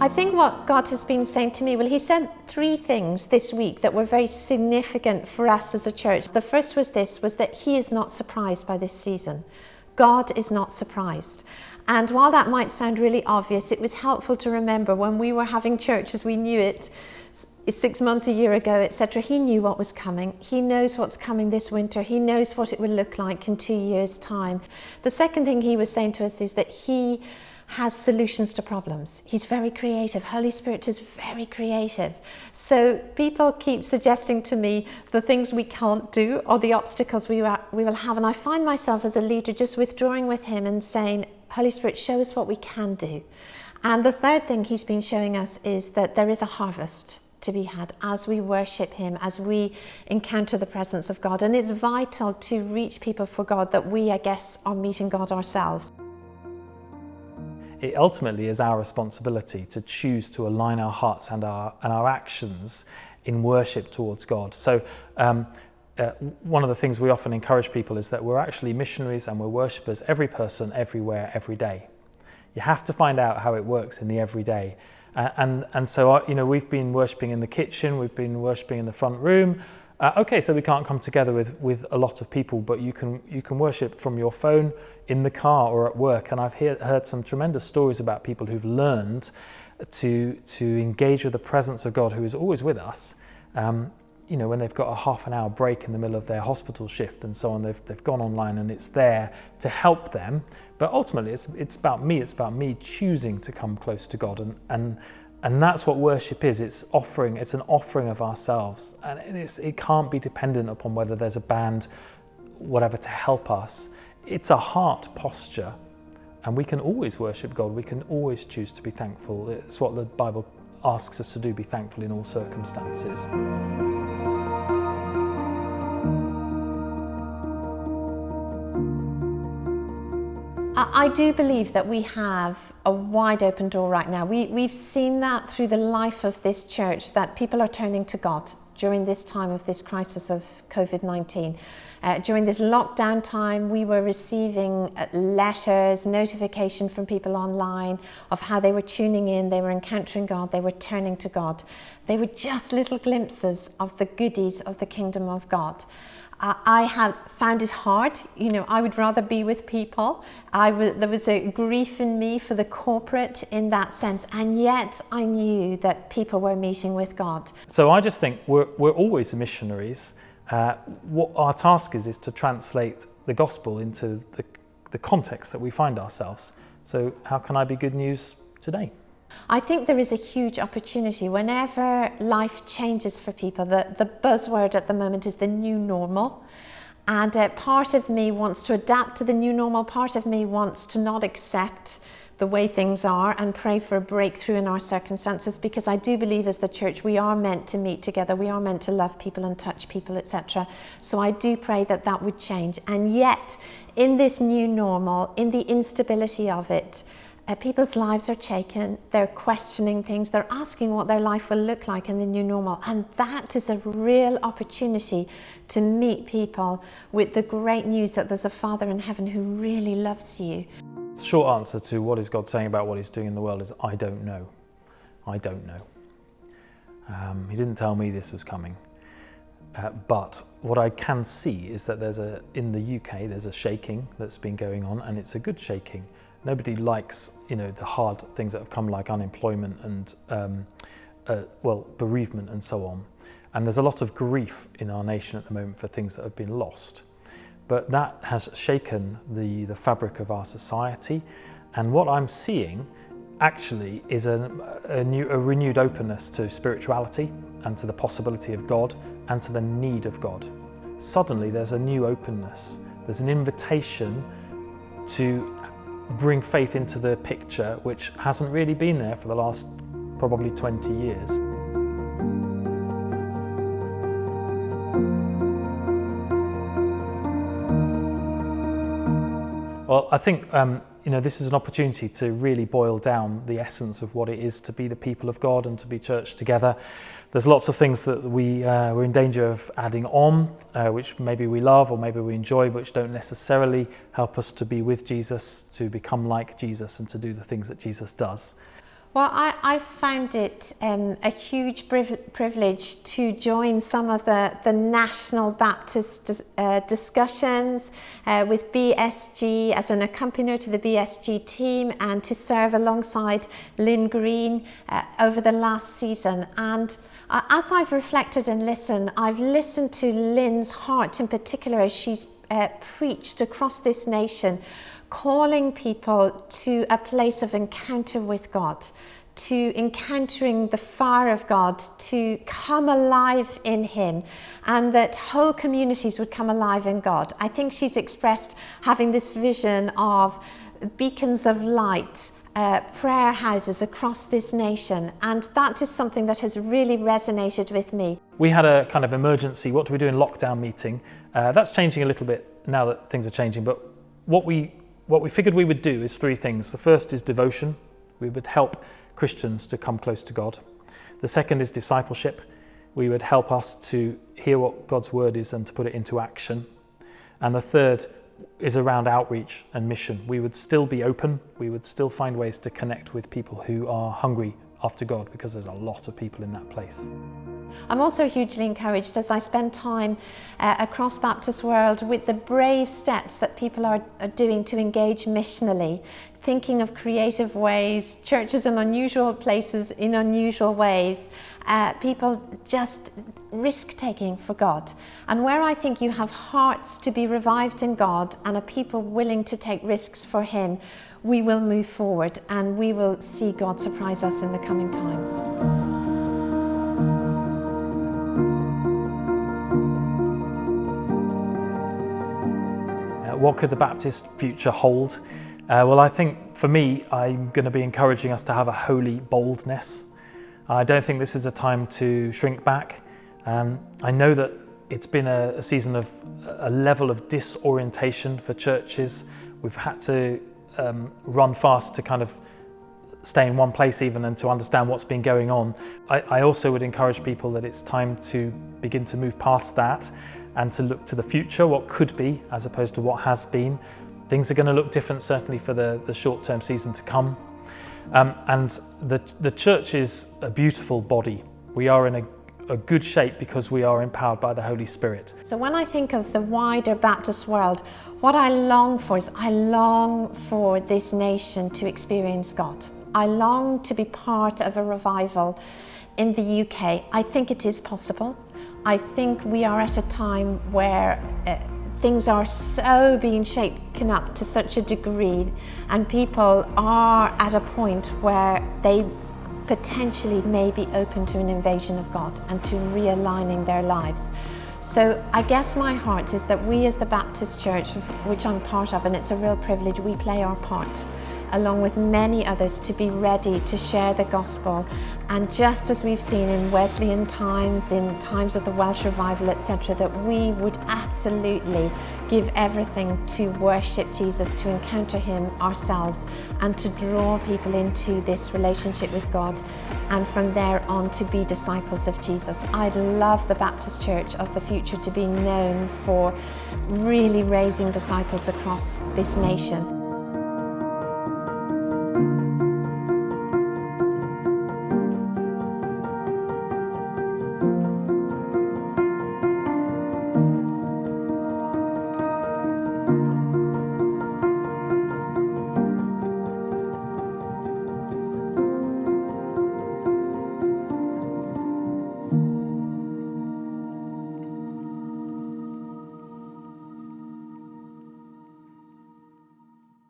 I think what God has been saying to me, well, He said three things this week that were very significant for us as a church. The first was this, was that He is not surprised by this season. God is not surprised. And while that might sound really obvious, it was helpful to remember when we were having church as we knew it six months, a year ago, etc. He knew what was coming. He knows what's coming this winter. He knows what it will look like in two years' time. The second thing he was saying to us is that he has solutions to problems. He's very creative. Holy Spirit is very creative. So people keep suggesting to me the things we can't do or the obstacles we, we will have. And I find myself as a leader just withdrawing with him and saying, Holy Spirit, show us what we can do. And the third thing he's been showing us is that there is a harvest to be had as we worship him, as we encounter the presence of God. And it's vital to reach people for God that we, I guess, are meeting God ourselves. It ultimately is our responsibility to choose to align our hearts and our, and our actions in worship towards God. So um, uh, one of the things we often encourage people is that we're actually missionaries and we're worshippers, every person, everywhere, every day. You have to find out how it works in the everyday. Uh, and, and so, uh, you know, we've been worshipping in the kitchen, we've been worshipping in the front room. Uh, okay, so we can't come together with, with a lot of people, but you can, you can worship from your phone, in the car or at work. And I've hear, heard some tremendous stories about people who've learned to, to engage with the presence of God who is always with us. Um, you know, when they've got a half an hour break in the middle of their hospital shift and so on, they've, they've gone online and it's there to help them. But ultimately, it's, it's about me. It's about me choosing to come close to God. And, and, and that's what worship is. It's offering, it's an offering of ourselves. And it can't be dependent upon whether there's a band, whatever, to help us. It's a heart posture. And we can always worship God. We can always choose to be thankful. It's what the Bible asks us to do, be thankful in all circumstances. I do believe that we have a wide open door right now. We, we've seen that through the life of this church, that people are turning to God during this time of this crisis of COVID-19. Uh, during this lockdown time, we were receiving uh, letters, notification from people online of how they were tuning in, they were encountering God, they were turning to God. They were just little glimpses of the goodies of the kingdom of God. I have found it hard. You know, I would rather be with people. I there was a grief in me for the corporate in that sense, and yet I knew that people were meeting with God. So I just think we're, we're always missionaries. Uh, what our task is is to translate the gospel into the, the context that we find ourselves. So how can I be good news today? I think there is a huge opportunity whenever life changes for people. The, the buzzword at the moment is the new normal. And uh, part of me wants to adapt to the new normal. Part of me wants to not accept the way things are and pray for a breakthrough in our circumstances because I do believe as the church we are meant to meet together, we are meant to love people and touch people, etc. So I do pray that that would change. And yet, in this new normal, in the instability of it, people's lives are shaken, they're questioning things, they're asking what their life will look like in the new normal. And that is a real opportunity to meet people with the great news that there's a Father in heaven who really loves you. Short answer to what is God saying about what he's doing in the world is I don't know. I don't know. Um, he didn't tell me this was coming. Uh, but what I can see is that there's a, in the UK, there's a shaking that's been going on and it's a good shaking. Nobody likes, you know, the hard things that have come like unemployment and, um, uh, well, bereavement and so on. And there's a lot of grief in our nation at the moment for things that have been lost. But that has shaken the, the fabric of our society. And what I'm seeing actually is a, a, new, a renewed openness to spirituality and to the possibility of God and to the need of God. Suddenly there's a new openness. There's an invitation to bring faith into the picture, which hasn't really been there for the last probably 20 years. Well, I think um, you know this is an opportunity to really boil down the essence of what it is to be the people of God and to be church together. There's lots of things that we, uh, we're in danger of adding on, uh, which maybe we love or maybe we enjoy, but which don't necessarily help us to be with Jesus, to become like Jesus and to do the things that Jesus does. Well, I, I found it um, a huge privilege to join some of the, the national Baptist uh, discussions uh, with BSG as an accompanier to the BSG team and to serve alongside Lynn Green uh, over the last season. And uh, as I've reflected and listened, I've listened to Lynn's heart in particular as she's uh, preached across this nation calling people to a place of encounter with God, to encountering the fire of God, to come alive in Him, and that whole communities would come alive in God. I think she's expressed having this vision of beacons of light. Uh, prayer houses across this nation and that is something that has really resonated with me. We had a kind of emergency what do we do in lockdown meeting. Uh, that's changing a little bit now that things are changing but what we what we figured we would do is three things. The first is devotion. We would help Christians to come close to God. The second is discipleship. We would help us to hear what God's word is and to put it into action. And the third is around outreach and mission. We would still be open. We would still find ways to connect with people who are hungry after God because there's a lot of people in that place. I'm also hugely encouraged as I spend time uh, across Baptist world with the brave steps that people are, are doing to engage missionally, thinking of creative ways, churches in unusual places in unusual ways, uh, people just risk taking for God. And where I think you have hearts to be revived in God and a people willing to take risks for Him, we will move forward and we will see God surprise us in the coming times. What could the Baptist future hold? Uh, well, I think for me, I'm going to be encouraging us to have a holy boldness. I don't think this is a time to shrink back. Um, I know that it's been a, a season of a level of disorientation for churches. We've had to um, run fast to kind of stay in one place even and to understand what's been going on. I, I also would encourage people that it's time to begin to move past that and to look to the future, what could be, as opposed to what has been. Things are going to look different, certainly for the, the short-term season to come. Um, and the, the church is a beautiful body. We are in a, a good shape because we are empowered by the Holy Spirit. So when I think of the wider Baptist world, what I long for is I long for this nation to experience God. I long to be part of a revival in the UK. I think it is possible. I think we are at a time where uh, things are so being shaken up to such a degree and people are at a point where they potentially may be open to an invasion of God and to realigning their lives. So I guess my heart is that we as the Baptist Church, which I'm part of, and it's a real privilege, we play our part along with many others to be ready to share the gospel. And just as we've seen in Wesleyan times, in times of the Welsh revival, etc., that we would absolutely give everything to worship Jesus, to encounter him ourselves and to draw people into this relationship with God and from there on to be disciples of Jesus. I'd love the Baptist Church of the future to be known for really raising disciples across this nation.